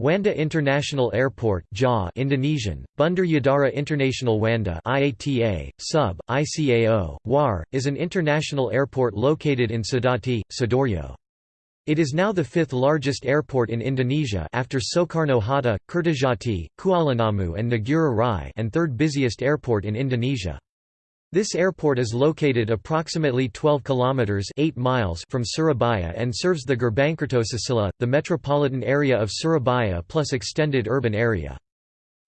Juanda International Airport JAW Indonesian, Bandar Udara International Juanda IATA, sub, ICAO, WAR, is an international airport located in Sedati, Sidoarjo. It is now the fifth largest airport in Indonesia after Soekarno-Hatta, Kertajati, Kuala Namu and Ngurah Rai and third busiest airport in Indonesia. This airport is located approximately 12 kilometers 8 miles from Surabaya and serves the Gerbang Kertoselatan, the metropolitan area of Surabaya plus extended urban area.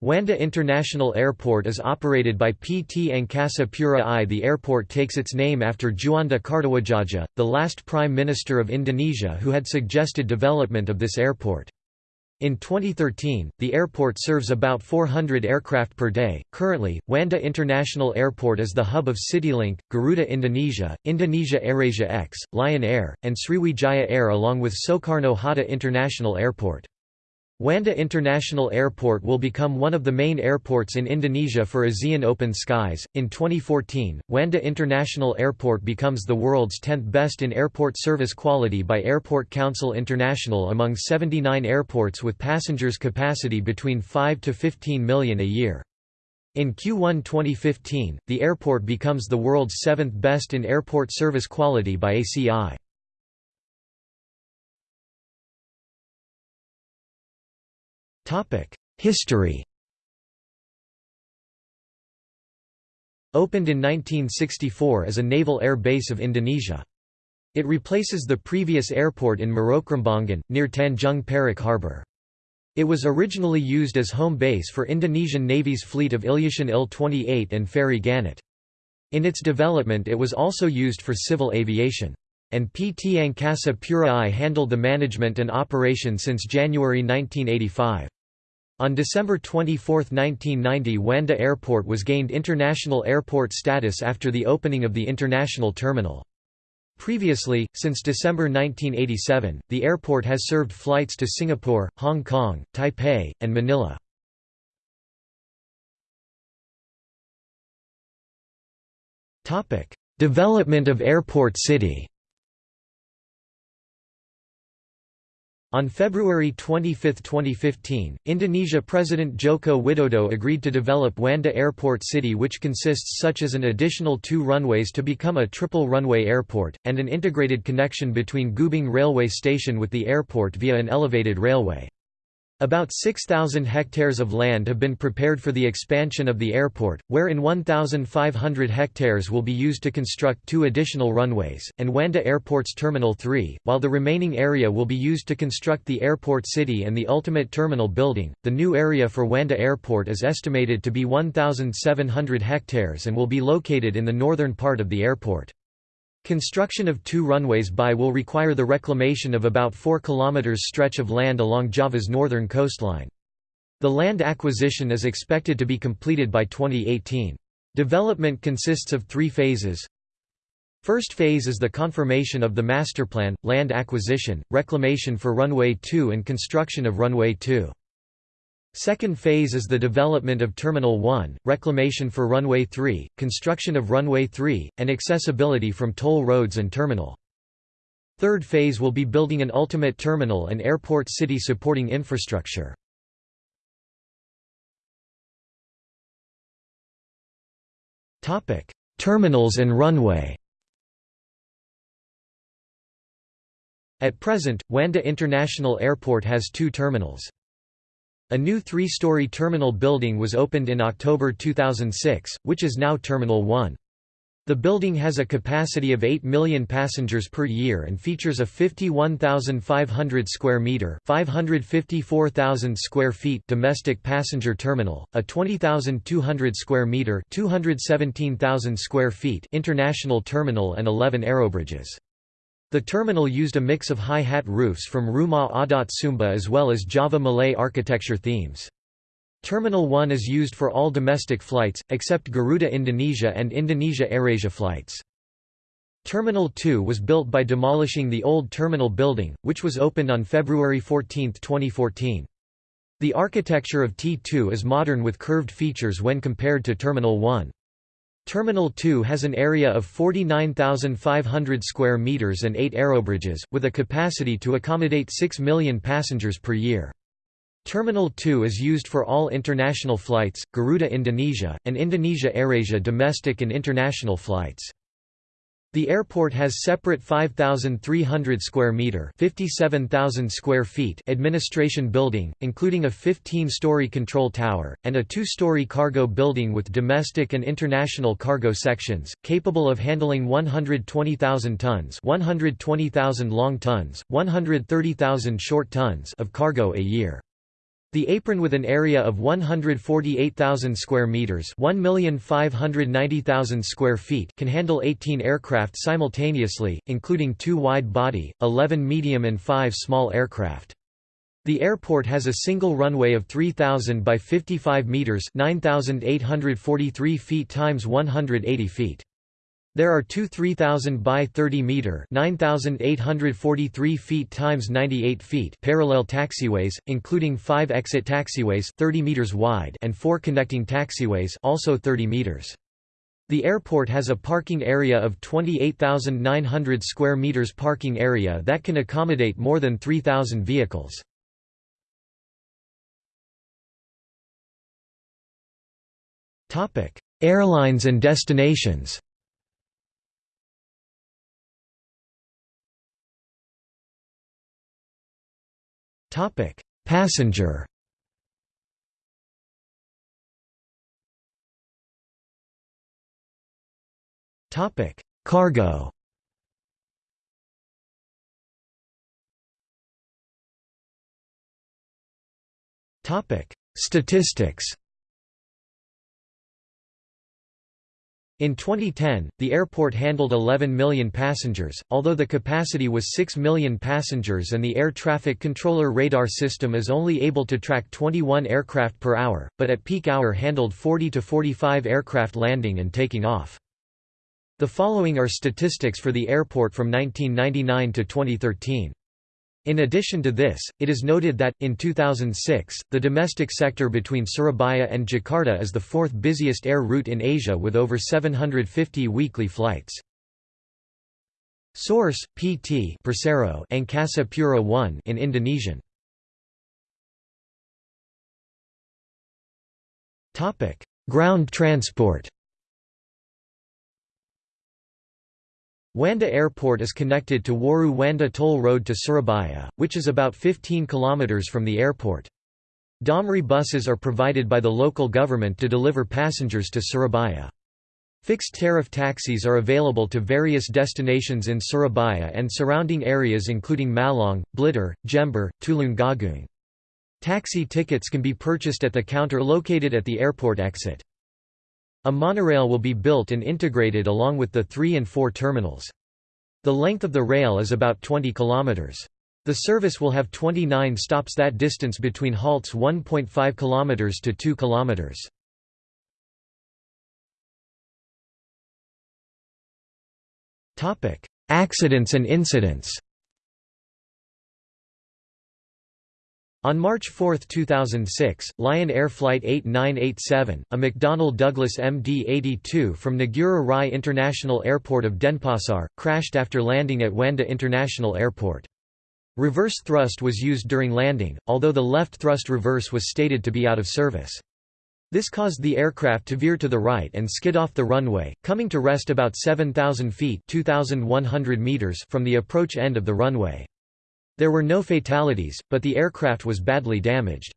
Juanda International Airport is operated by PT Angkasa Pura I. The airport takes its name after Juanda Kartawadjadja, the last Prime Minister of Indonesia who had suggested development of this airport. In 2013, the airport serves about 400 aircraft per day. Currently, Juanda International Airport is the hub of CityLink, Garuda Indonesia, Indonesia AirAsia X, Lion Air, and Sriwijaya Air along with Soekarno Hatta International Airport. Juanda International Airport will become one of the main airports in Indonesia for ASEAN Open Skies. In 2014, Juanda International Airport becomes the world's 10th best in airport service quality by Airport Council International among 79 airports with passengers capacity between 5 to 15 million a year. In Q1 2015, the airport becomes the world's seventh best in airport service quality by ACI. History Opened in 1964 as a naval air base of Indonesia. It replaces the previous airport in Marokrambangan, near Tanjung Perak Harbour. It was originally used as home base for Indonesian Navy's fleet of Ilyushin Il-28 and Fairey Gannet. In its development it was also used for civil aviation. And PT Angkasa Pura I handled the management and operation since January 1985. On December 24, 1990 Juanda Airport was gained international airport status after the opening of the international terminal. Previously, since December 1987, the airport has served flights to Singapore, Hong Kong, Taipei, and Manila. Development of Airport City On February 25, 2015, Indonesia President Joko Widodo agreed to develop Juanda Airport City which consists such as an additional two runways to become a triple runway airport, and an integrated connection between Gubeng railway station with the airport via an elevated railway. About 6,000 hectares of land have been prepared for the expansion of the airport, wherein 1,500 hectares will be used to construct two additional runways, and Juanda Airport's Terminal 3, while the remaining area will be used to construct the airport city and the ultimate terminal building. The new area for Juanda Airport is estimated to be 1,700 hectares and will be located in the northern part of the airport. Construction of two runways by will require the reclamation of about 4 km stretch of land along Java's northern coastline. The land acquisition is expected to be completed by 2018. Development consists of three phases. First phase is the confirmation of the masterplan, land acquisition, reclamation for Runway 2 and construction of Runway 2. Second phase is the development of Terminal 1, reclamation for Runway 3, construction of Runway 3, and accessibility from toll roads and terminal. Third phase will be building an ultimate terminal and airport city supporting infrastructure. Terminals and runway At present, Juanda International Airport has two terminals. A new three-story terminal building was opened in October 2006, which is now Terminal 1. The building has a capacity of 8 million passengers per year and features a 51,500 square meter, 554,000 square feet domestic passenger terminal, a 20,200 square meter, 217,000 square feet international terminal and 11 aerobridges. The terminal used a mix of high-hat roofs from Rumah Adat Sumba as well as Java Malay architecture themes. Terminal 1 is used for all domestic flights, except Garuda Indonesia and Indonesia AirAsia flights. Terminal 2 was built by demolishing the old terminal building, which was opened on February 14, 2014. The architecture of T2 is modern with curved features when compared to Terminal 1. Terminal 2 has an area of 49,500 square meters and 8 aerobridges, with a capacity to accommodate 6 million passengers per year. Terminal 2 is used for all international flights, Garuda Indonesia, and Indonesia AirAsia domestic and international flights. The airport has separate 5300 square meter, 57000 square feet administration building, including a 15-story control tower and a 2-story cargo building with domestic and international cargo sections, capable of handling 120,000 tons, 120,000 long tons, 130,000 short tons of cargo a year. The apron with an area of 148,000 square meters, 1,590,000 square feet, can handle 18 aircraft simultaneously, including 2 wide-body, 11 medium and 5 small aircraft. The airport has a single runway of 3000 by 55 meters, 9843 feet times 180 feet. There are two 3,000 by 30 meter (9,843 feet times 98 feet) parallel taxiways, including five exit taxiways 30 meters wide and four connecting taxiways also 30 meters. The airport has a parking area of 28,900 square meters parking area that can accommodate more than 3,000 vehicles. Topic: Airlines and destinations Topic: Passenger. Topic: Cargo. Topic: Statistics. In 2010, the airport handled 11 million passengers, although the capacity was 6 million passengers and the air traffic controller radar system is only able to track 21 aircraft per hour, but at peak hour handled 40 to 45 aircraft landing and taking off. The following are statistics for the airport from 1999 to 2013. In addition to this, it is noted that, in 2006, the domestic sector between Surabaya and Jakarta is the fourth busiest air route in Asia with over 750 weekly flights. Source: PT Persero Angkasa Pura 1 in Indonesian. Topic: Ground transport. Juanda Airport is connected to Waru Juanda Toll Road to Surabaya, which is about 15 km from the airport. Damri buses are provided by the local government to deliver passengers to Surabaya. Fixed tariff taxis are available to various destinations in Surabaya and surrounding areas including Malang, Blitar, Jember, Tulungagung. Taxi tickets can be purchased at the counter located at the airport exit. A monorail will be built and integrated along with the 3 and 4 terminals. The length of the rail is about 20 km. The service will have 29 stops that distance between halts 1.5 km to 2 km. Accidents and incidents On March 4, 2006, Lion Air Flight 8987, a McDonnell Douglas MD-82 from Ngurah Rai International Airport of Denpasar, crashed after landing at Juanda International Airport. Reverse thrust was used during landing, although the left thrust reverse was stated to be out of service. This caused the aircraft to veer to the right and skid off the runway, coming to rest about 7,000 feet meters from the approach end of the runway. There were no fatalities, but the aircraft was badly damaged.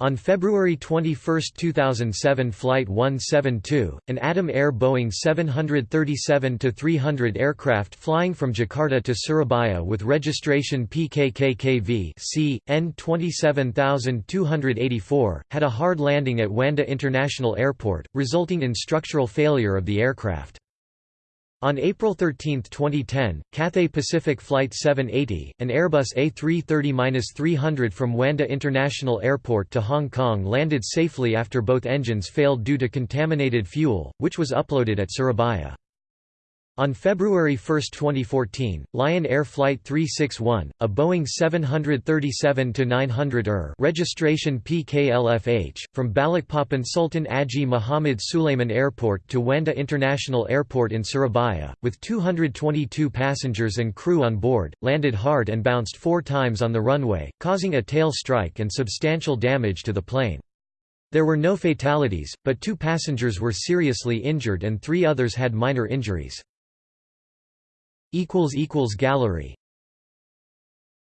On February 21, 2007 Flight 172, an Adam Air Boeing 737-300 aircraft flying from Jakarta to Surabaya with registration PKKKV C, N27284, had a hard landing at Juanda International Airport, resulting in structural failure of the aircraft. On April 13, 2010, Cathay Pacific Flight 780, an Airbus A330-300 from Juanda International Airport to Hong Kong landed safely after both engines failed due to contaminated fuel, which was uploaded at Surabaya. On February 1, 2014, Lion Air Flight 361, a Boeing 737-900 ER registration PKLFH, from Balikpapan Sultan Aji Muhammad Sulaiman Airport to Juanda International Airport in Surabaya, with 222 passengers and crew on board, landed hard and bounced four times on the runway, causing a tail strike and substantial damage to the plane. There were no fatalities, but two passengers were seriously injured and three others had minor injuries. Gallery